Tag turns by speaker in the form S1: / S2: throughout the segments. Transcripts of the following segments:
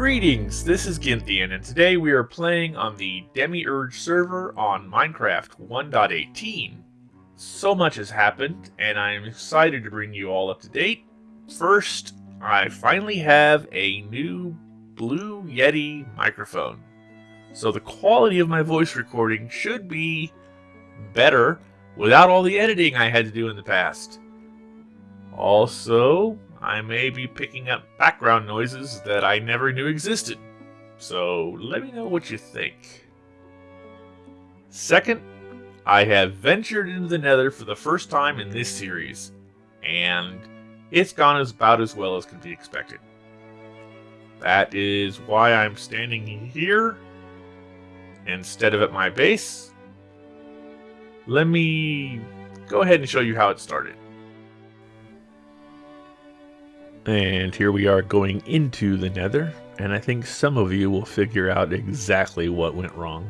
S1: Greetings, this is Ginthian, and today we are playing on the Demiurge server on Minecraft 1.18. So much has happened, and I'm excited to bring you all up to date. First, I finally have a new Blue Yeti microphone. So the quality of my voice recording should be better without all the editing I had to do in the past. Also, I may be picking up background noises that I never knew existed. So let me know what you think. Second, I have ventured into the nether for the first time in this series, and it's gone as about as well as can be expected. That is why I'm standing here instead of at my base. Let me go ahead and show you how it started. And here we are going into the nether, and I think some of you will figure out exactly what went wrong.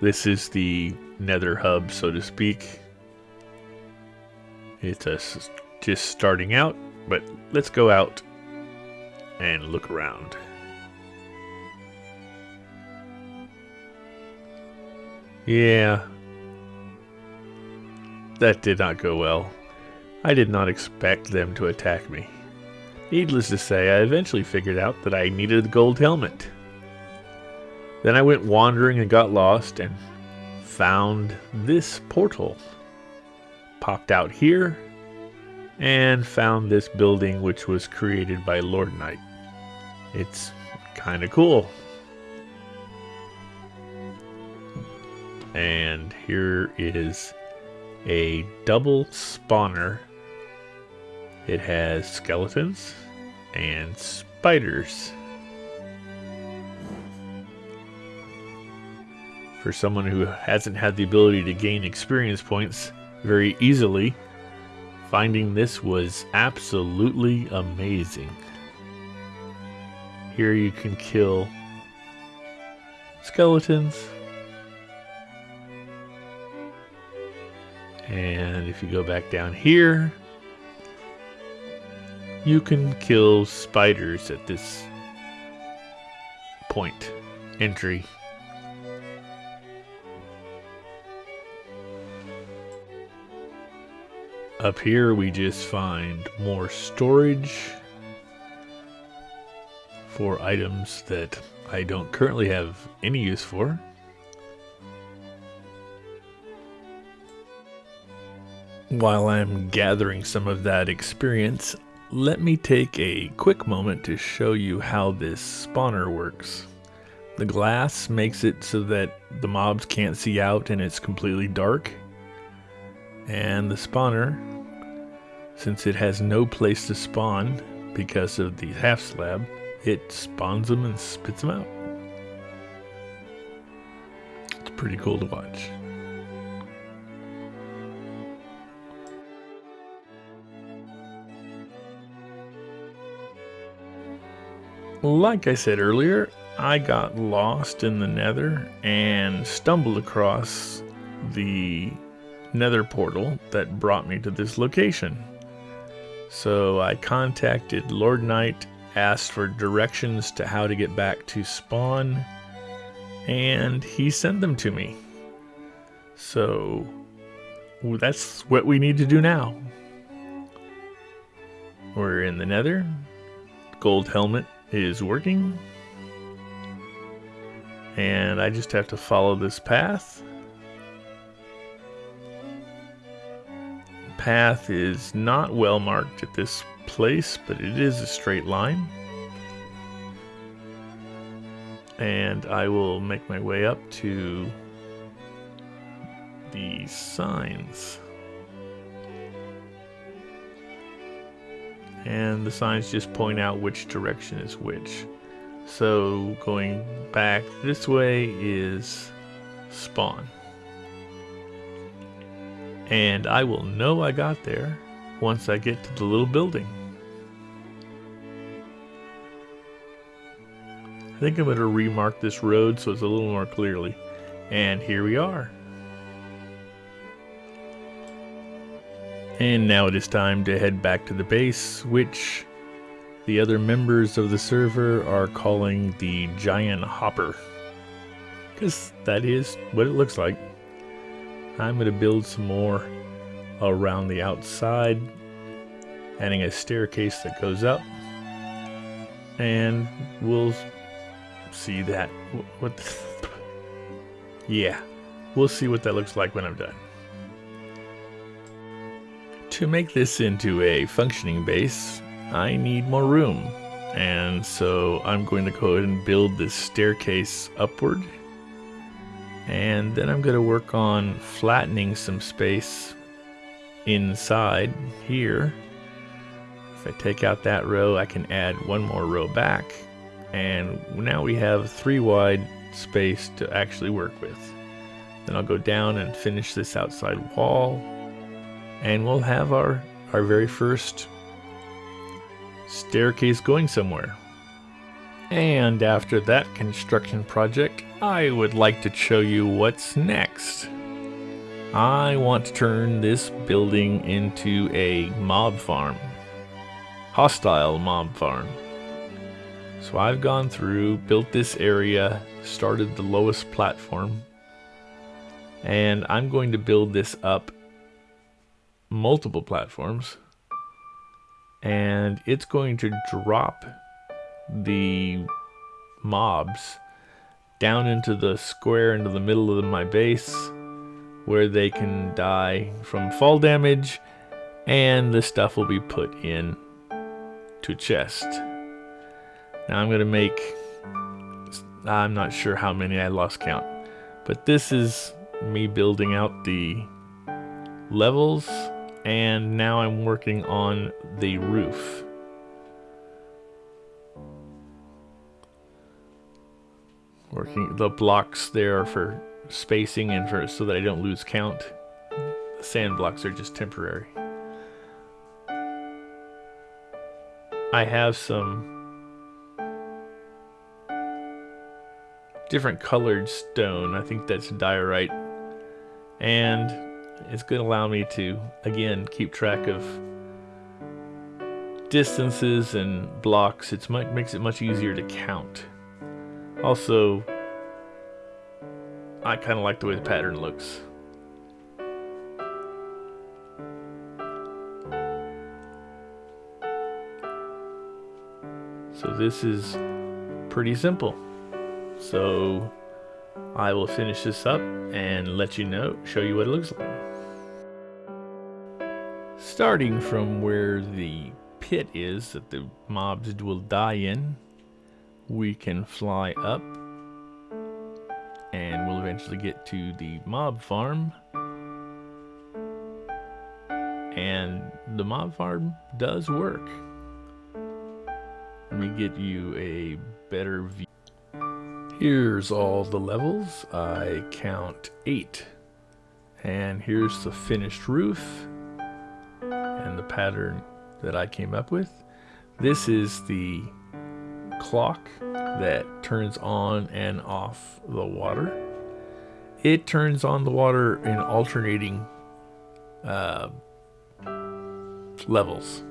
S1: This is the nether hub, so to speak. It's us just starting out, but let's go out and look around. Yeah, that did not go well. I did not expect them to attack me. Needless to say, I eventually figured out that I needed the gold helmet. Then I went wandering and got lost and found this portal. Popped out here and found this building which was created by Lord Knight. It's kind of cool. And here is a double spawner it has skeletons and spiders. For someone who hasn't had the ability to gain experience points very easily, finding this was absolutely amazing. Here you can kill skeletons. And if you go back down here, you can kill spiders at this point entry. Up here we just find more storage for items that I don't currently have any use for. While I'm gathering some of that experience, let me take a quick moment to show you how this spawner works. The glass makes it so that the mobs can't see out and it's completely dark. And the spawner, since it has no place to spawn because of the half slab, it spawns them and spits them out. It's pretty cool to watch. Like I said earlier, I got lost in the nether and stumbled across the nether portal that brought me to this location. So I contacted Lord Knight, asked for directions to how to get back to spawn, and he sent them to me. So that's what we need to do now. We're in the nether, gold helmet is working. And I just have to follow this path. Path is not well marked at this place, but it is a straight line. And I will make my way up to the signs. And the signs just point out which direction is which. So going back this way is spawn. And I will know I got there once I get to the little building. I think I'm going to remark this road so it's a little more clearly. And here we are. And now it is time to head back to the base, which the other members of the server are calling the giant hopper. Because that is what it looks like. I'm going to build some more around the outside, adding a staircase that goes up. And we'll see that. What? yeah, we'll see what that looks like when I'm done. To make this into a functioning base, I need more room. And so I'm going to go ahead and build this staircase upward. And then I'm going to work on flattening some space inside here. If I take out that row, I can add one more row back. And now we have three wide space to actually work with. Then I'll go down and finish this outside wall. And we'll have our, our very first staircase going somewhere. And after that construction project, I would like to show you what's next. I want to turn this building into a mob farm. Hostile mob farm. So I've gone through, built this area, started the lowest platform, and I'm going to build this up multiple platforms and it's going to drop the mobs down into the square into the middle of my base where they can die from fall damage and the stuff will be put in to chest. Now I'm going to make I'm not sure how many I lost count but this is me building out the levels and now I'm working on the roof. Working the blocks there for spacing and for so that I don't lose count. The sand blocks are just temporary. I have some different colored stone. I think that's diorite. And it's going to allow me to, again, keep track of distances and blocks. It makes it much easier to count. Also, I kind of like the way the pattern looks. So this is pretty simple. So I will finish this up and let you know, show you what it looks like. Starting from where the pit is that the mobs will die in, we can fly up and we'll eventually get to the mob farm. And the mob farm does work. Let me get you a better view. Here's all the levels. I count eight. And here's the finished roof and the pattern that I came up with. This is the clock that turns on and off the water. It turns on the water in alternating uh, levels.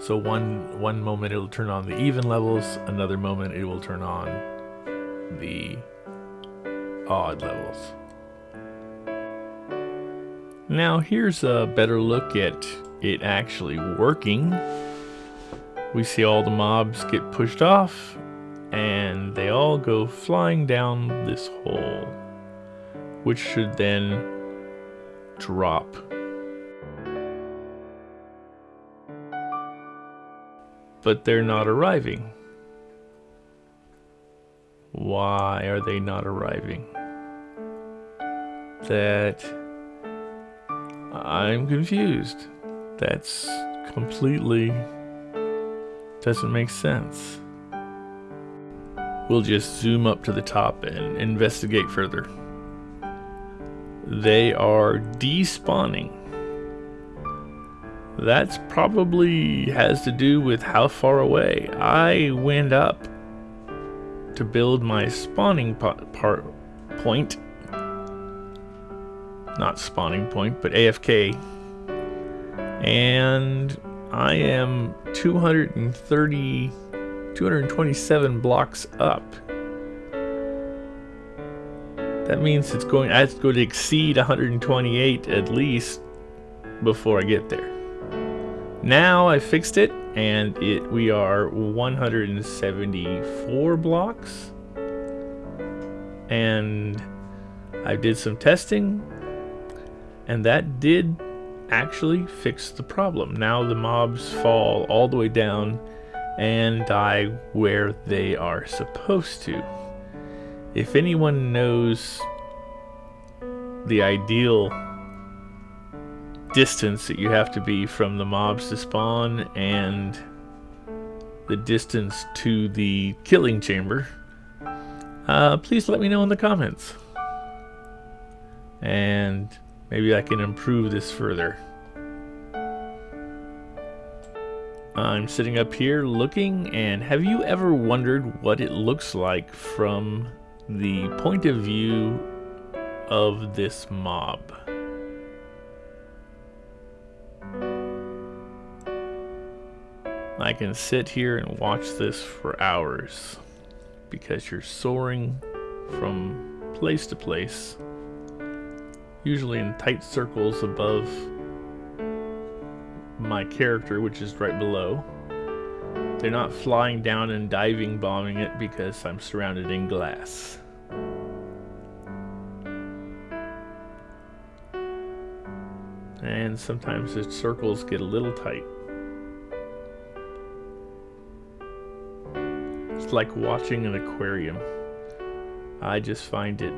S1: So one one moment it'll turn on the even levels, another moment it will turn on the odd levels. Now here's a better look at it actually working. We see all the mobs get pushed off and they all go flying down this hole, which should then drop. But they're not arriving. Why are they not arriving? That I'm confused. That's completely doesn't make sense. We'll just zoom up to the top and investigate further. They are despawning. That's probably has to do with how far away I went up to build my spawning part point. Not spawning point, but AFK and I am 230, 227 blocks up. That means it's going, I have to go to exceed 128 at least before I get there. Now I fixed it and it we are 174 blocks and I did some testing and that did actually fix the problem. Now the mobs fall all the way down and die where they are supposed to. If anyone knows the ideal distance that you have to be from the mobs to spawn and the distance to the killing chamber, uh, please let me know in the comments. And maybe I can improve this further. I'm sitting up here looking, and have you ever wondered what it looks like from the point of view of this mob? I can sit here and watch this for hours because you're soaring from place to place, usually in tight circles above my character, which is right below. They're not flying down and diving bombing it because I'm surrounded in glass. And sometimes the circles get a little tight. It's like watching an aquarium. I just find it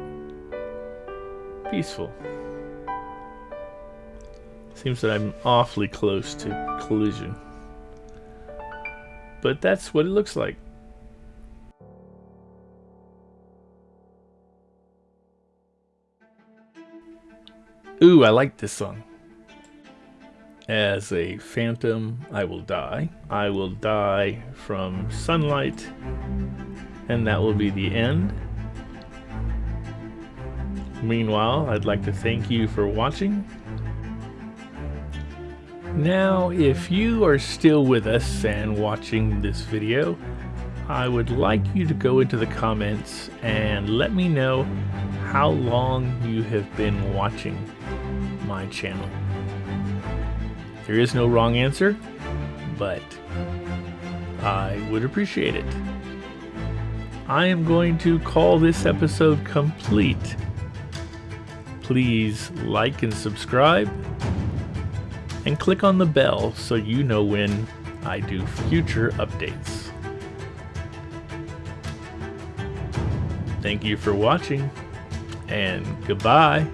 S1: peaceful. Seems that I'm awfully close to collision. But that's what it looks like. Ooh, I like this song. As a phantom, I will die. I will die from sunlight, and that will be the end. Meanwhile, I'd like to thank you for watching. Now, if you are still with us and watching this video, I would like you to go into the comments and let me know how long you have been watching my channel. There is no wrong answer, but I would appreciate it. I am going to call this episode complete. Please like and subscribe, and click on the bell so you know when I do future updates. Thank you for watching, and goodbye.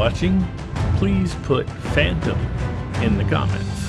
S1: Watching, please put Phantom in the comments.